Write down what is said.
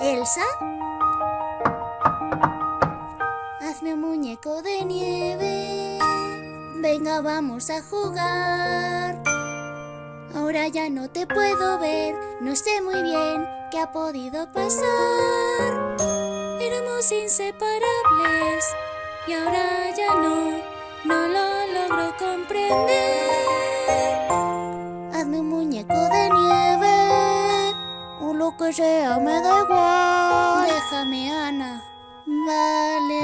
Elsa. Hazme un muñeco de nieve. Venga, vamos a jugar. Ahora ya no te puedo ver. No sé muy bien qué ha podido pasar. Éramos inseparables y ahora ya no, no lo logro comprender. Lo que sea, me da igual. Déjame, Ana. Vale,